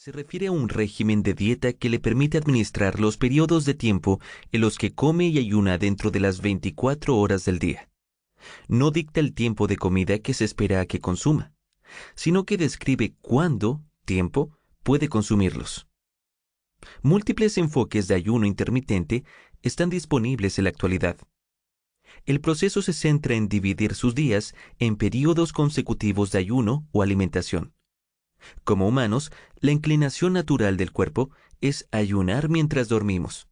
se refiere a un régimen de dieta que le permite administrar los periodos de tiempo en los que come y ayuna dentro de las 24 horas del día. No dicta el tiempo de comida que se espera a que consuma, sino que describe cuándo, tiempo, puede consumirlos. Múltiples enfoques de ayuno intermitente están disponibles en la actualidad. El proceso se centra en dividir sus días en periodos consecutivos de ayuno o alimentación. Como humanos, la inclinación natural del cuerpo es ayunar mientras dormimos.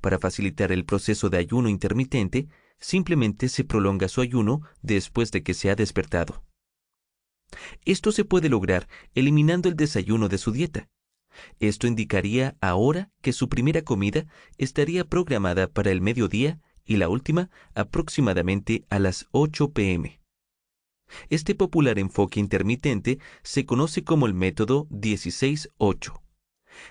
Para facilitar el proceso de ayuno intermitente, simplemente se prolonga su ayuno después de que se ha despertado. Esto se puede lograr eliminando el desayuno de su dieta. Esto indicaría ahora que su primera comida estaría programada para el mediodía y la última aproximadamente a las 8 pm. Este popular enfoque intermitente se conoce como el método 16-8.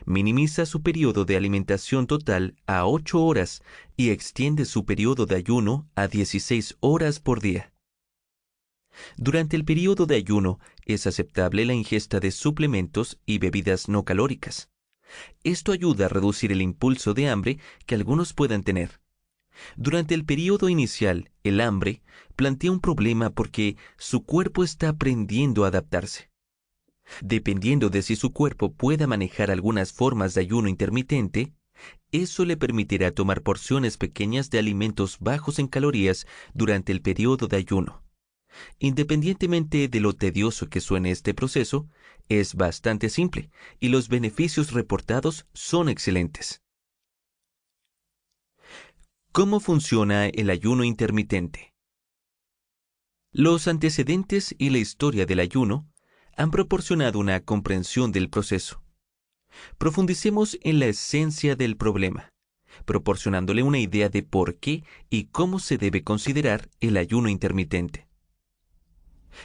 Minimiza su periodo de alimentación total a 8 horas y extiende su periodo de ayuno a 16 horas por día. Durante el periodo de ayuno es aceptable la ingesta de suplementos y bebidas no calóricas. Esto ayuda a reducir el impulso de hambre que algunos puedan tener. Durante el periodo inicial, el hambre plantea un problema porque su cuerpo está aprendiendo a adaptarse. Dependiendo de si su cuerpo pueda manejar algunas formas de ayuno intermitente, eso le permitirá tomar porciones pequeñas de alimentos bajos en calorías durante el periodo de ayuno. Independientemente de lo tedioso que suene este proceso, es bastante simple y los beneficios reportados son excelentes. ¿Cómo funciona el ayuno intermitente? Los antecedentes y la historia del ayuno han proporcionado una comprensión del proceso. Profundicemos en la esencia del problema, proporcionándole una idea de por qué y cómo se debe considerar el ayuno intermitente.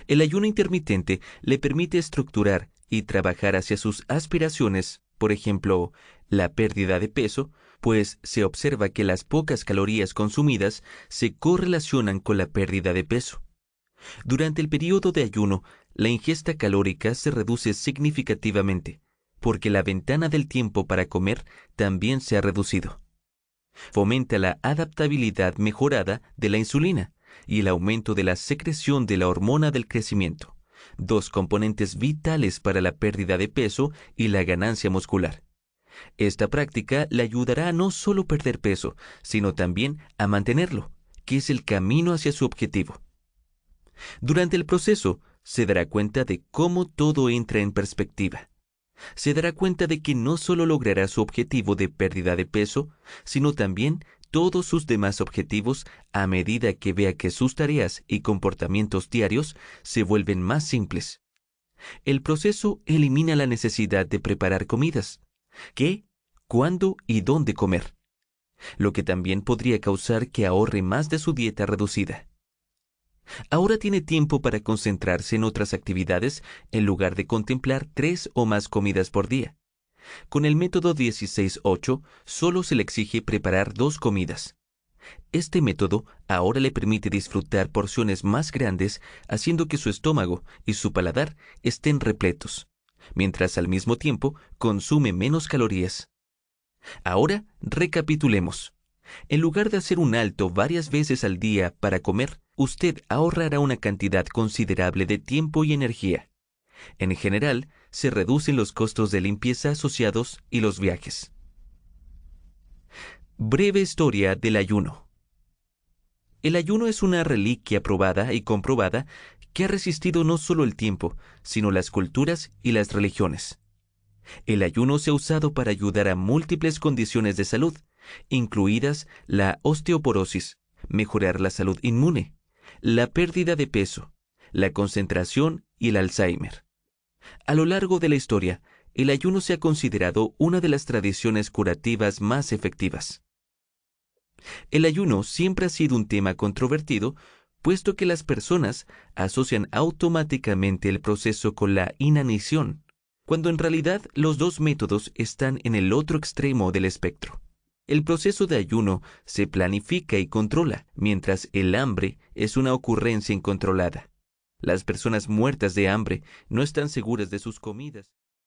El ayuno intermitente le permite estructurar y trabajar hacia sus aspiraciones, por ejemplo, la pérdida de peso, pues se observa que las pocas calorías consumidas se correlacionan con la pérdida de peso. Durante el periodo de ayuno, la ingesta calórica se reduce significativamente, porque la ventana del tiempo para comer también se ha reducido. Fomenta la adaptabilidad mejorada de la insulina y el aumento de la secreción de la hormona del crecimiento, dos componentes vitales para la pérdida de peso y la ganancia muscular. Esta práctica le ayudará a no solo perder peso, sino también a mantenerlo, que es el camino hacia su objetivo. Durante el proceso, se dará cuenta de cómo todo entra en perspectiva. Se dará cuenta de que no solo logrará su objetivo de pérdida de peso, sino también todos sus demás objetivos a medida que vea que sus tareas y comportamientos diarios se vuelven más simples. El proceso elimina la necesidad de preparar comidas, qué, cuándo y dónde comer, lo que también podría causar que ahorre más de su dieta reducida. Ahora tiene tiempo para concentrarse en otras actividades en lugar de contemplar tres o más comidas por día. Con el método 16-8 solo se le exige preparar dos comidas. Este método ahora le permite disfrutar porciones más grandes haciendo que su estómago y su paladar estén repletos mientras al mismo tiempo consume menos calorías. Ahora recapitulemos. En lugar de hacer un alto varias veces al día para comer, usted ahorrará una cantidad considerable de tiempo y energía. En general, se reducen los costos de limpieza asociados y los viajes. Breve historia del ayuno. El ayuno es una reliquia probada y comprobada que ha resistido no solo el tiempo, sino las culturas y las religiones. El ayuno se ha usado para ayudar a múltiples condiciones de salud, incluidas la osteoporosis, mejorar la salud inmune, la pérdida de peso, la concentración y el Alzheimer. A lo largo de la historia, el ayuno se ha considerado una de las tradiciones curativas más efectivas. El ayuno siempre ha sido un tema controvertido puesto que las personas asocian automáticamente el proceso con la inanición, cuando en realidad los dos métodos están en el otro extremo del espectro. El proceso de ayuno se planifica y controla, mientras el hambre es una ocurrencia incontrolada. Las personas muertas de hambre no están seguras de sus comidas.